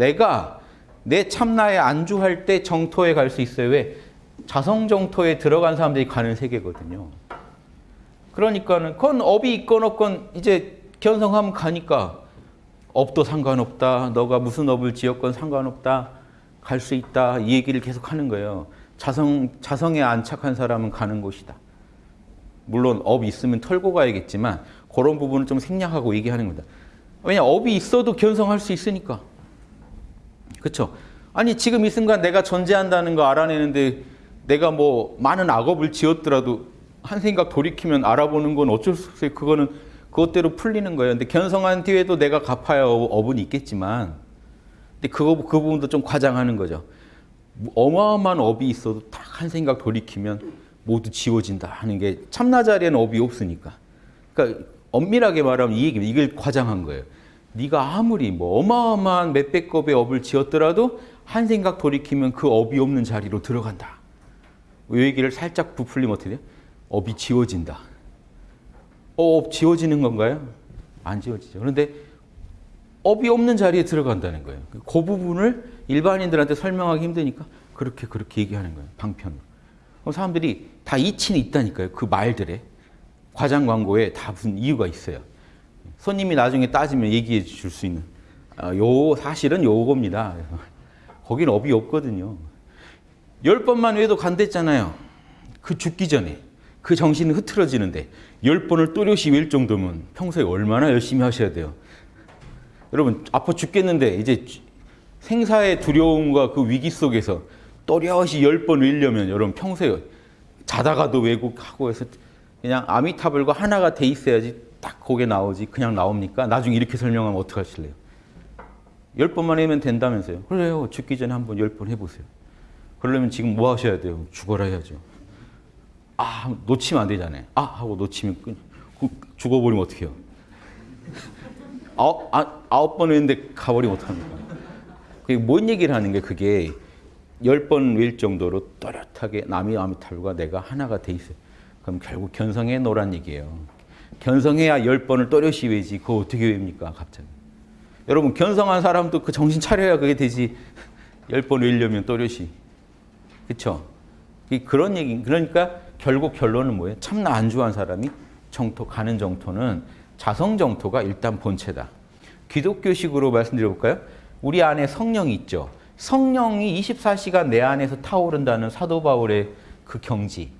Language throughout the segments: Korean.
내가 내 참나에 안주할 때 정토에 갈 수 있어요. 왜? 자성 정토에 들어간 사람들이 가는 세계거든요. 그러니까는 그건 업이 있건 없건 이제 견성하면 가니까 업도 상관없다. 너가 무슨 업을 지었건 상관없다. 갈 수 있다. 이 얘기를 계속 하는 거예요. 자성, 자성에 안착한 사람은 가는 곳이다. 물론 업이 있으면 털고 가야겠지만 그런 부분을 좀 생략하고 얘기하는 겁니다. 왜냐 업이 있어도 견성할 수 있으니까. 그렇죠? 아니 지금 이 순간 내가 존재한다는 거 알아내는데 내가 뭐 많은 악업을 지었더라도 한 생각 돌이키면 알아보는 건 어쩔 수 없어요. 그거는 그것대로 풀리는 거예요. 근데 견성한 뒤에도 내가 갚아야 업은 있겠지만 근데 그거 그 부분도 좀 과장하는 거죠. 어마어마한 업이 있어도 딱 한 생각 돌이키면 모두 지워진다 하는 게 참나 자리에는 업이 없으니까. 그러니까 엄밀하게 말하면 이 얘기입니다. 이걸 과장한 거예요. 네가 아무리 뭐 어마어마한 몇백 겁의 업을 지었더라도 한 생각 돌이키면 그 업이 없는 자리로 들어간다. 이 얘기를 살짝 부풀리면 어떻게 돼요? 업이 지워진다. 어, 업 지워지는 건가요? 안 지워지죠. 그런데 업이 없는 자리에 들어간다는 거예요. 그 부분을 일반인들한테 설명하기 힘드니까 그렇게 그렇게 얘기하는 거예요. 방편으로. 그럼 사람들이 다 이치는 있다니까요. 그 말들에. 과장 광고에 다 무슨 이유가 있어요. 손님이 나중에 따지면 얘기해 줄 수 있는. 아, 요, 사실은 요겁니다. 거긴 업이 없거든요. 열 번만 외도 간댔잖아요. 그 죽기 전에. 그 정신은 흐트러지는데 열 번을 또렷이 외울 정도면 평소에 얼마나 열심히 하셔야 돼요. 여러분 아파 죽겠는데 이제 생사의 두려움과 그 위기 속에서 또렷이 열 번 외려면 여러분 평소에 자다가도 왜곡하고 해서 그냥 아미타불과 하나가 돼 있어야지 딱 거기에 나오지 그냥 나옵니까? 나중에 이렇게 설명하면 어떡하실래요? 열 번만 하면 된다면서요. 그래요. 죽기 전에 한 번 열 번 해보세요. 그러려면 지금 뭐 하셔야 돼요? 죽어라 해야죠. 아, 놓치면 안 되잖아요. 아, 하고 놓치면 끊, 죽어버리면 어떡해요? 아홉, 아, 아홉 번 했는데 가버리면 어떡합니까? 그게 뭔 얘기를 하는 게 그게 열 번 외일 정도로 또렷하게 남이 아미탈과 내가 하나가 돼 있어요. 그럼 결국 견성해 놓으란 얘기예요. 견성해야 열 번을 또렷이 외지. 그거 어떻게 외웁니까? 갑자기. 여러분 견성한 사람도 그 정신 차려야 그게 되지. 열 번 외려면 또렷이. 그렇죠? 그런 얘기. 그러니까 결국 결론은 뭐예요? 참나 안주한 사람이 정토 가는 정토는 자성 정토가 일단 본체다. 기독교식으로 말씀드려볼까요? 우리 안에 성령이 있죠. 성령이 24시간 내 안에서 타오른다는 사도 바울의 그 경지.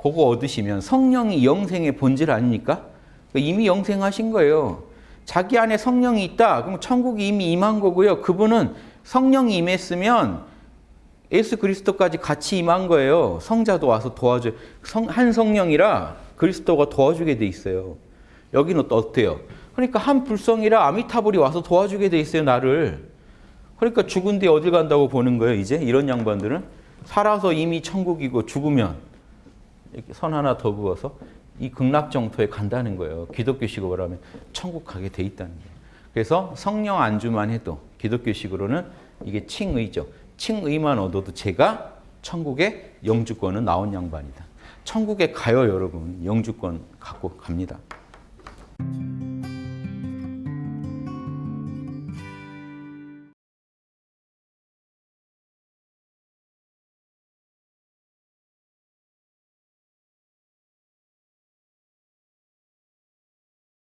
그거 얻으시면 성령이 영생의 본질 아닙니까? 이미 영생하신 거예요. 자기 안에 성령이 있다. 그럼 천국이 이미 임한 거고요. 그분은 성령이 임했으면 예수 그리스도까지 같이 임한 거예요. 성자도 와서 도와줘요. 성, 한 성령이라 그리스도가 도와주게 돼 있어요. 여기는 또 어때요? 그러니까 한 불성이라 아미타불이 와서 도와주게 돼 있어요. 나를. 그러니까 죽은 뒤에 어딜 간다고 보는 거예요. 이제 이런 양반들은 살아서 이미 천국이고 죽으면 선 하나 더 그어서 이 극락정토에 간다는 거예요. 기독교식으로 하면 천국 가게 돼 있다는 거예요. 그래서 성령 안주만 해도 기독교식으로는 이게 칭의죠. 칭의만 얻어도 제가 천국의 영주권은 나온 양반이다. 천국에 가요 여러분. 영주권 갖고 갑니다.